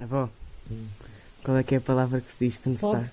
Avó, qual é que é a palavra que se diz quando se está?